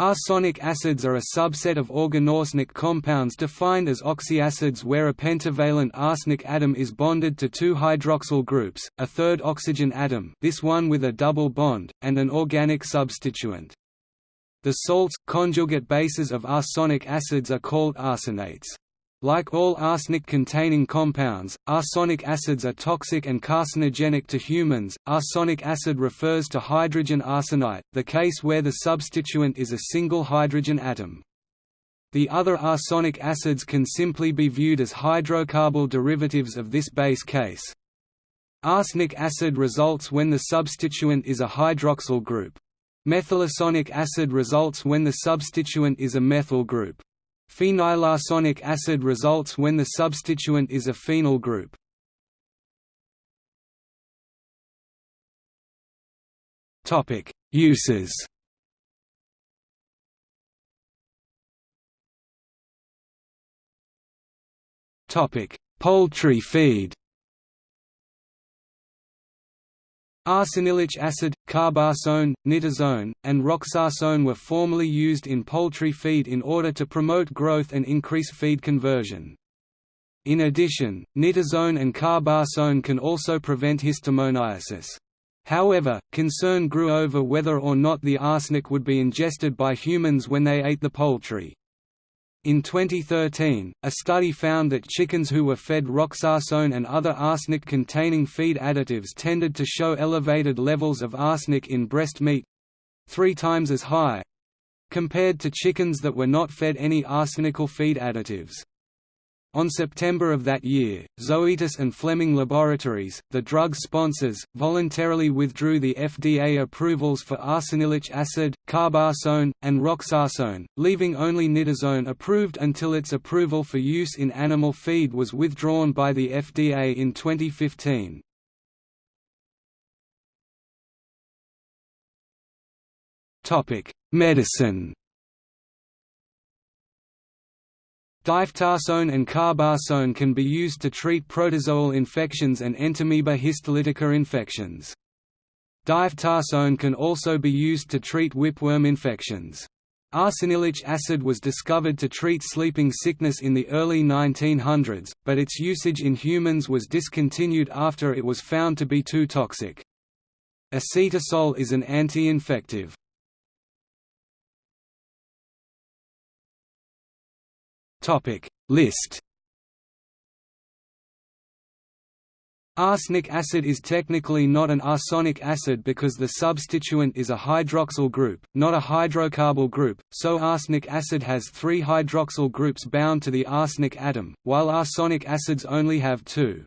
Arsonic acids are a subset of organoarsenic compounds defined as oxyacids where a pentavalent arsenic atom is bonded to two hydroxyl groups, a third oxygen atom this one with a double bond, and an organic substituent. The salts, conjugate bases of arsonic acids are called arsonates. Like all arsenic-containing compounds, arsonic acids are toxic and carcinogenic to humans. Arsonic acid refers to hydrogen arsenite, the case where the substituent is a single hydrogen atom. The other arsonic acids can simply be viewed as hydrocarbyl derivatives of this base case. Arsenic acid results when the substituent is a hydroxyl group. Methylarsonic acid results when the substituent is a methyl group. Phenylarsonic acid results when the substituent is a phenyl group. Uses. Poultry feed. Arsanilic acid, carbarsone, nitarsone, and roxarsone were formerly used in poultry feed in order to promote growth and increase feed conversion. In addition, nitarsone and carbarsone can also prevent histomoniasis. However, concern grew over whether or not the arsenic would be ingested by humans when they ate the poultry. In 2013, a study found that chickens who were fed roxarsone and other arsenic-containing feed additives tended to show elevated levels of arsenic in breast meat—three times as high—compared to chickens that were not fed any arsenical feed additives. On September of that year, Zoetis and Fleming Laboratories, the drug sponsors, voluntarily withdrew the FDA approvals for arsanilic acid, carbarsone, and roxarsone, leaving only nitarsone approved until its approval for use in animal feed was withdrawn by the FDA in 2015. Medicine Difetarsone and carbarsone can be used to treat protozoal infections and entamoeba histolytica infections. Difetarsone can also be used to treat whipworm infections. Arsanilic acid was discovered to treat sleeping sickness in the early 1900s, but its usage in humans was discontinued after it was found to be too toxic. Acetarsol is an anti-infective. Topic List Arsenic acid is technically not an arsonic acid because the substituent is a hydroxyl group, not a hydrocarbyl group, so arsenic acid has three hydroxyl groups bound to the arsenic atom, while arsonic acids only have two.